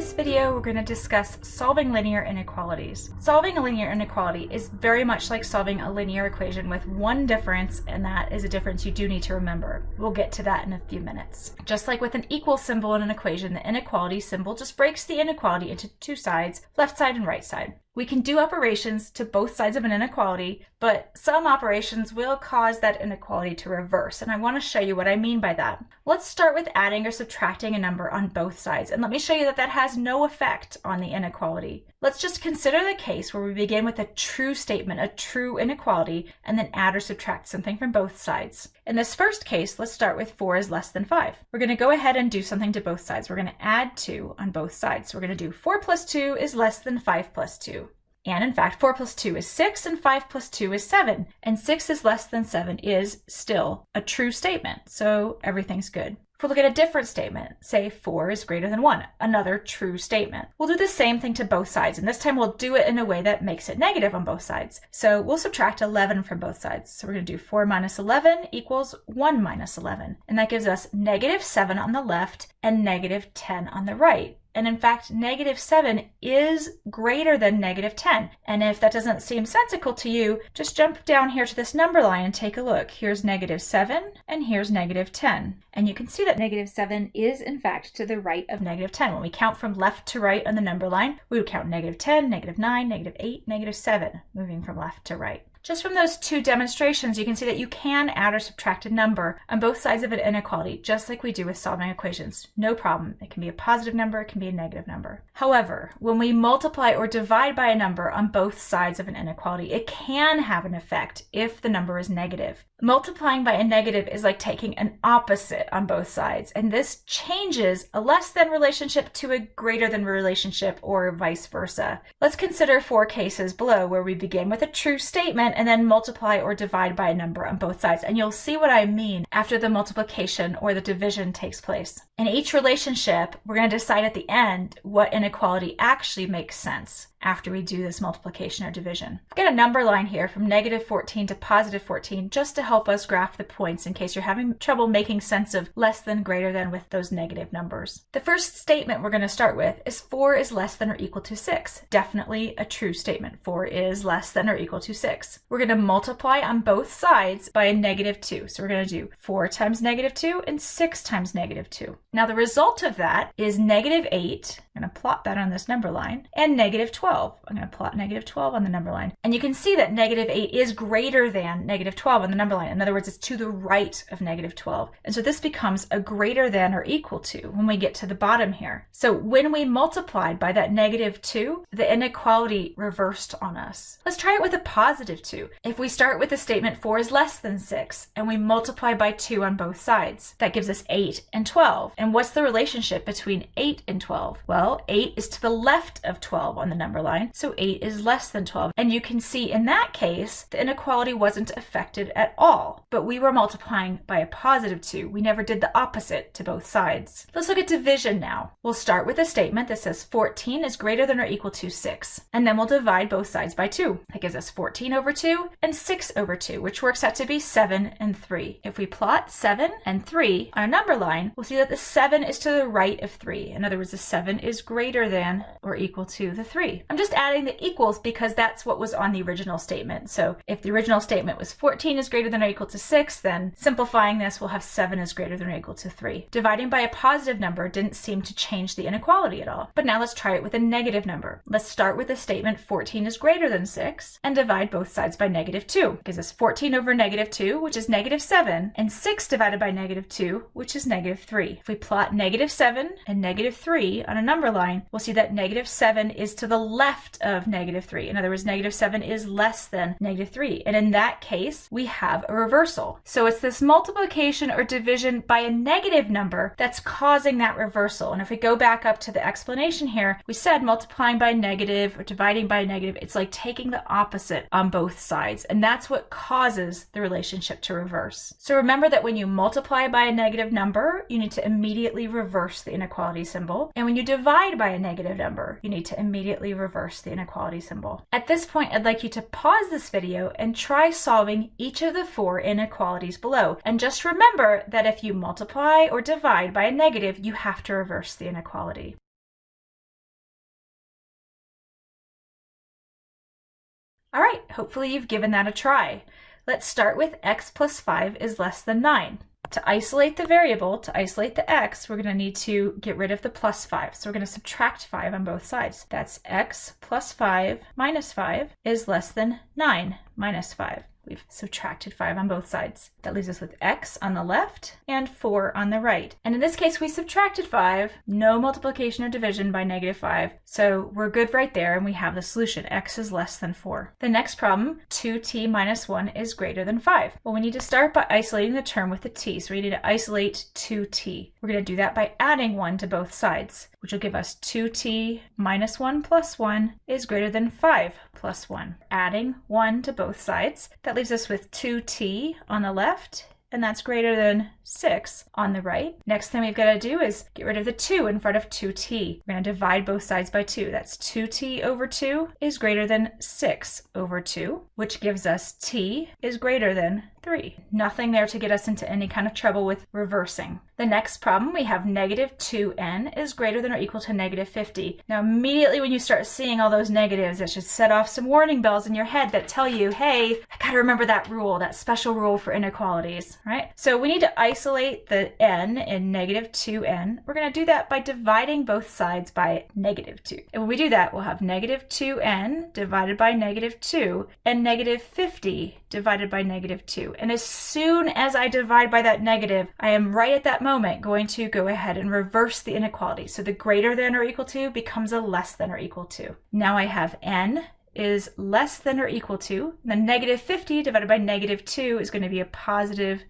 this video, we're going to discuss solving linear inequalities. Solving a linear inequality is very much like solving a linear equation with one difference, and that is a difference you do need to remember. We'll get to that in a few minutes. Just like with an equal symbol in an equation, the inequality symbol just breaks the inequality into two sides, left side and right side. We can do operations to both sides of an inequality, but some operations will cause that inequality to reverse, and I want to show you what I mean by that. Let's start with adding or subtracting a number on both sides, and let me show you that that has no effect on the inequality. Let's just consider the case where we begin with a true statement, a true inequality, and then add or subtract something from both sides. In this first case, let's start with 4 is less than 5. We're going to go ahead and do something to both sides. We're going to add 2 on both sides. So we're going to do 4 plus 2 is less than 5 plus 2. And in fact, 4 plus 2 is 6, and 5 plus 2 is 7. And 6 is less than 7 is still a true statement, so everything's good. If we look at a different statement, say 4 is greater than 1, another true statement. We'll do the same thing to both sides, and this time we'll do it in a way that makes it negative on both sides. So we'll subtract 11 from both sides. So we're going to do 4 minus 11 equals 1 minus 11. And that gives us negative 7 on the left and negative 10 on the right. And in fact, negative 7 is greater than negative 10. And if that doesn't seem sensical to you, just jump down here to this number line and take a look. Here's negative 7 and here's negative 10. And you can see that negative 7 is in fact to the right of negative 10. When we count from left to right on the number line, we would count negative 10, negative 9, negative 8, negative 7, moving from left to right. Just from those two demonstrations, you can see that you can add or subtract a number on both sides of an inequality, just like we do with solving equations. No problem. It can be a positive number, it can be a negative number. However, when we multiply or divide by a number on both sides of an inequality, it can have an effect if the number is negative. Multiplying by a negative is like taking an opposite on both sides, and this changes a less than relationship to a greater than relationship or vice versa. Let's consider four cases below where we begin with a true statement and then multiply or divide by a number on both sides, and you'll see what I mean after the multiplication or the division takes place. In each relationship, we're going to decide at the end what inequality actually makes sense after we do this multiplication or division. I've got a number line here from negative 14 to positive 14 just to help us graph the points in case you're having trouble making sense of less than greater than with those negative numbers. The first statement we're going to start with is 4 is less than or equal to 6. Definitely a true statement. 4 is less than or equal to 6. We're going to multiply on both sides by a negative 2. So we're going to do 4 times negative 2 and 6 times negative 2. Now the result of that is negative 8 I'm going to plot that on this number line, and negative 12. I'm going to plot negative 12 on the number line. And you can see that negative 8 is greater than negative 12 on the number line. In other words, it's to the right of negative 12. And so this becomes a greater than or equal to when we get to the bottom here. So when we multiplied by that negative 2, the inequality reversed on us. Let's try it with a positive 2. If we start with the statement 4 is less than 6, and we multiply by 2 on both sides, that gives us 8 and 12. And what's the relationship between 8 and 12? Well, well, 8 is to the left of 12 on the number line, so 8 is less than 12. And you can see in that case, the inequality wasn't affected at all, but we were multiplying by a positive 2. We never did the opposite to both sides. Let's look at division now. We'll start with a statement that says 14 is greater than or equal to 6, and then we'll divide both sides by 2. That gives us 14 over 2 and 6 over 2, which works out to be 7 and 3. If we plot 7 and 3 on a number line, we'll see that the 7 is to the right of 3. In other words, the 7 is is greater than or equal to the 3. I'm just adding the equals because that's what was on the original statement. So if the original statement was 14 is greater than or equal to 6, then simplifying this, we'll have 7 is greater than or equal to 3. Dividing by a positive number didn't seem to change the inequality at all. But now let's try it with a negative number. Let's start with the statement 14 is greater than 6 and divide both sides by negative 2. It gives us 14 over negative 2, which is negative 7, and 6 divided by negative 2, which is negative 3. If we plot negative 7 and negative 3 on a number number line, we'll see that negative 7 is to the left of negative 3. In other words, negative 7 is less than negative 3. And in that case, we have a reversal. So it's this multiplication or division by a negative number that's causing that reversal. And if we go back up to the explanation here, we said multiplying by negative or dividing by negative, it's like taking the opposite on both sides. And that's what causes the relationship to reverse. So remember that when you multiply by a negative number, you need to immediately reverse the inequality symbol. And when you divide divide by a negative number, you need to immediately reverse the inequality symbol. At this point, I'd like you to pause this video and try solving each of the four inequalities below. And just remember that if you multiply or divide by a negative, you have to reverse the inequality. All right, hopefully you've given that a try. Let's start with x plus 5 is less than 9. To isolate the variable, to isolate the x, we're going to need to get rid of the plus 5. So we're going to subtract 5 on both sides. That's x plus 5 minus 5 is less than 9 minus 5. We've subtracted 5 on both sides. That leaves us with x on the left and 4 on the right. And in this case, we subtracted 5, no multiplication or division by negative 5. So we're good right there, and we have the solution. x is less than 4. The next problem, 2t minus 1 is greater than 5. Well, we need to start by isolating the term with the t. So we need to isolate 2t. We're going to do that by adding 1 to both sides, which will give us 2t minus 1 plus 1 is greater than 5 plus 1. Adding 1 to both sides, that leaves us with 2t on the left and that's greater than 6 on the right. Next thing we've got to do is get rid of the 2 in front of 2t. We're going to divide both sides by 2. That's 2t over 2 is greater than 6 over 2, which gives us t is greater than 3. Nothing there to get us into any kind of trouble with reversing. The next problem, we have negative 2n is greater than or equal to negative 50. Now immediately when you start seeing all those negatives, it should set off some warning bells in your head that tell you, hey, I gotta remember that rule, that special rule for inequalities, right? So we need to isolate the n in negative 2n. We're gonna do that by dividing both sides by negative 2. And when we do that, we'll have negative 2n divided by negative 2 and negative 50 divided by negative 2. And as soon as I divide by that negative, I am right at that moment going to go ahead and reverse the inequality. So the greater than or equal to becomes a less than or equal to. Now I have n is less than or equal to, the negative 50 divided by negative 2 is going to be a positive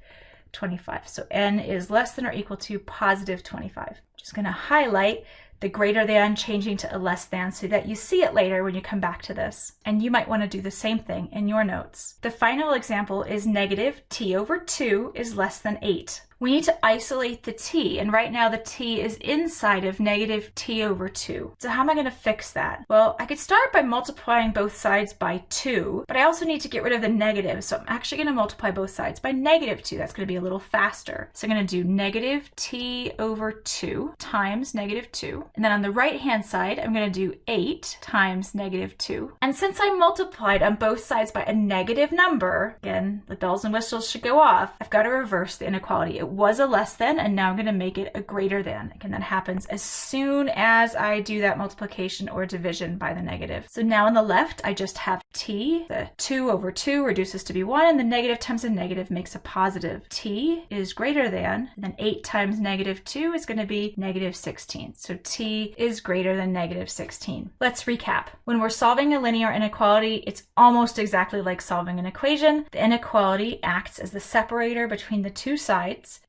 25. So n is less than or equal to positive 25. Just going to highlight the greater than changing to a less than so that you see it later when you come back to this. And you might want to do the same thing in your notes. The final example is negative t over 2 is less than 8 we need to isolate the t, and right now the t is inside of negative t over 2. So how am I going to fix that? Well, I could start by multiplying both sides by 2, but I also need to get rid of the negative, so I'm actually going to multiply both sides by negative 2. That's going to be a little faster. So I'm going to do negative t over 2 times negative 2, and then on the right-hand side, I'm going to do 8 times negative 2. And since I multiplied on both sides by a negative number, again, the bells and whistles should go off, I've got to reverse the inequality. It was a less than and now I'm going to make it a greater than. Again, that happens as soon as I do that multiplication or division by the negative. So now on the left, I just have t. The 2 over 2 reduces to be 1 and the negative times a negative makes a positive. t is greater than, then 8 times negative 2 is going to be negative 16. So t is greater than negative 16. Let's recap. When we're solving a linear inequality, it's almost exactly like solving an equation. The inequality acts as the separator between the two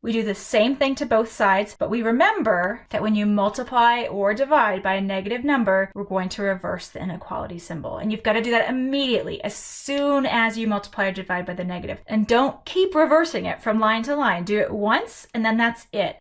we do the same thing to both sides, but we remember that when you multiply or divide by a negative number, we're going to reverse the inequality symbol. And you've got to do that immediately as soon as you multiply or divide by the negative. And don't keep reversing it from line to line. Do it once and then that's it.